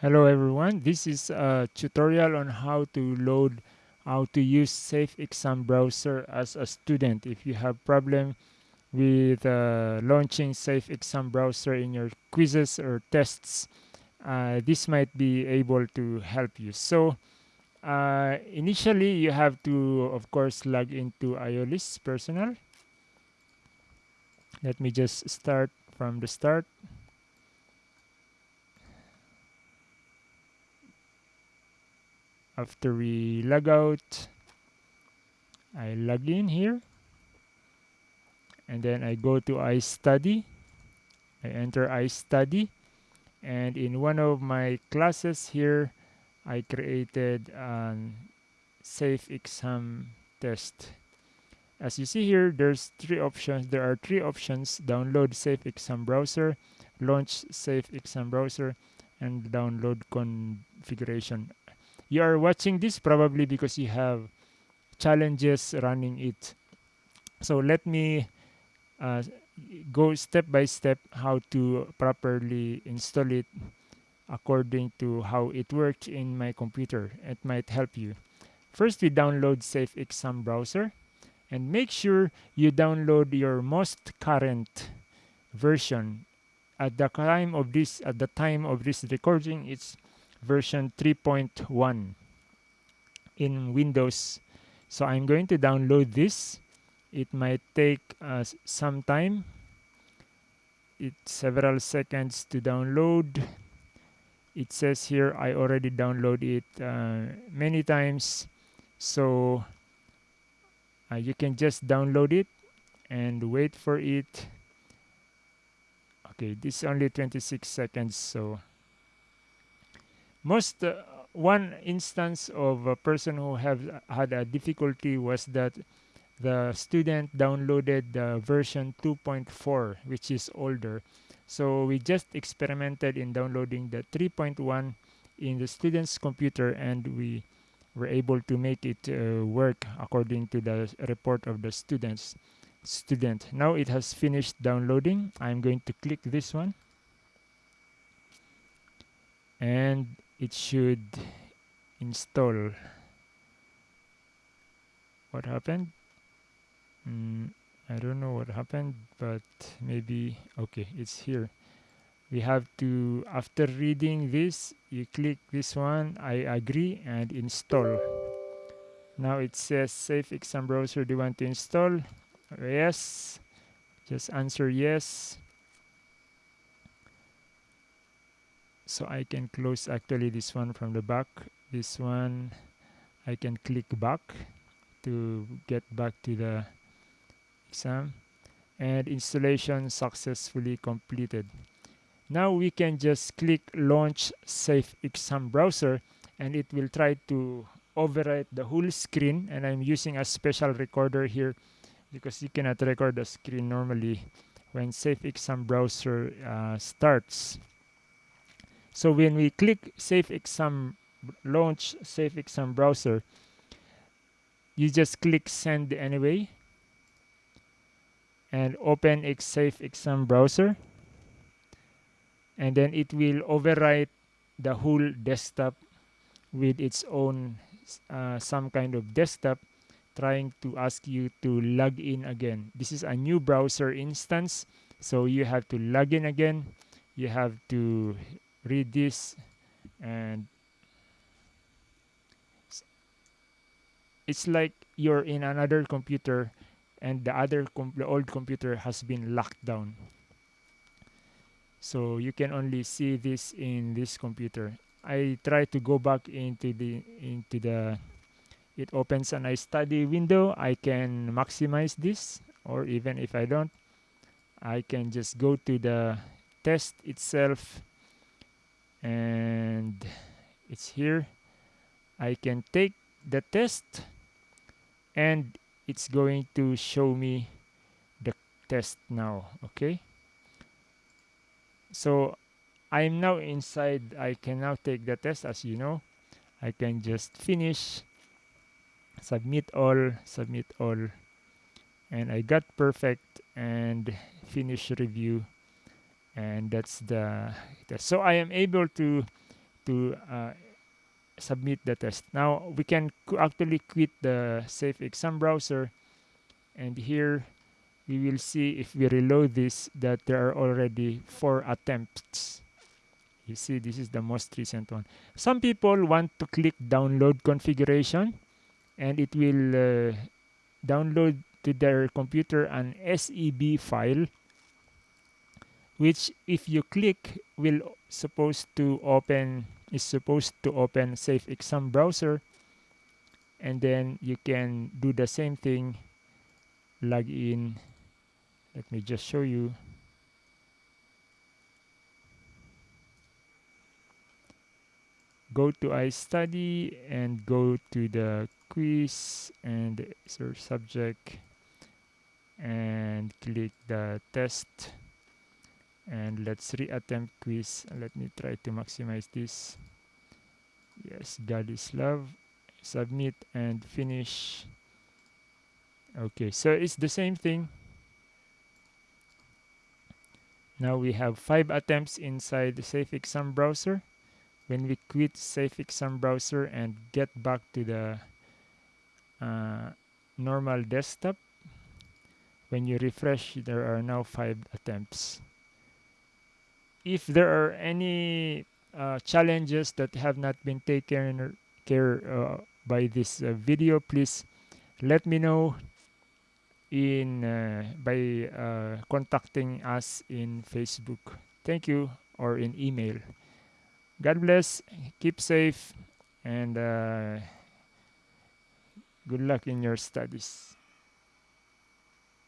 Hello everyone, this is a tutorial on how to load, how to use Safe Exam Browser as a student. If you have problem with uh, launching Safe Exam Browser in your quizzes or tests, uh, this might be able to help you. So uh, initially you have to of course log into Iolis Personal. Let me just start from the start. After we log out I log in here. And then I go to iStudy I enter iStudy and in one of my classes here I created a safe exam test. As you see here there's three options. There are three options. Download safe exam browser launch safe exam browser and download configuration you are watching this probably because you have challenges running it. So let me uh, go step by step how to properly install it according to how it works in my computer. It might help you. First we download safe exam browser and make sure you download your most current version. At the time of this at the time of this recording it's version 3.1 in Windows. So I'm going to download this. It might take uh, some time. It's several seconds to download. It says here I already downloaded it uh, many times. So uh, you can just download it and wait for it. Okay, this is only 26 seconds, so most uh, one instance of a person who have had a difficulty was that the student downloaded the version 2.4 which is older. So we just experimented in downloading the 3.1 in the student's computer and we were able to make it uh, work according to the report of the students student. Now it has finished downloading. I'm going to click this one. And it should install. What happened? Mm, I don't know what happened but maybe okay it's here. We have to after reading this you click this one I agree and install. Now it says safe exam browser do you want to install? Yes. Just answer yes so I can close actually this one from the back. This one I can click back to get back to the exam. And installation successfully completed. Now we can just click launch safe exam browser and it will try to overwrite the whole screen. And I'm using a special recorder here because you cannot record the screen normally when safe exam browser uh, starts so when we click Safe Exam launch Safe Exam browser, you just click send anyway and open a Safe Exam browser and then it will overwrite the whole desktop with its own uh, some kind of desktop trying to ask you to log in again. This is a new browser instance, so you have to log in again. You have to read this and it's like you're in another computer and the other the old computer has been locked down. So you can only see this in this computer. I try to go back into the into the it opens an iStudy window. I can maximize this or even if i don't i can just go to the test itself and it's here. I can take the test and it's going to show me the test now okay? So I'm now inside. I can now take the test as you know. I can just finish submit all submit all. And I got perfect and finish review and that's the test. so I am able to to uh, submit the test. Now we can actually quit the Safe Exam browser and here we will see if we reload this that there are already four attempts. You see this is the most recent one. Some people want to click download configuration and it will uh, download to their computer an SEB file which if you click will supposed to open is supposed to open safe exam browser. And then you can do the same thing. Log in. Let me just show you. Go to iStudy and go to the quiz and search subject and click the test and let's reattempt quiz. Let me try to maximize this. Yes god is love. Submit and finish. Okay so it's the same thing. Now we have five attempts inside the safe exam browser. When we quit safe exam browser and get back to the uh, normal desktop when you refresh there are now five attempts if there are any uh, challenges that have not been taken care uh, by this uh, video please let me know in uh, by uh, contacting us in facebook. Thank you or in email. God bless keep safe and uh, good luck in your studies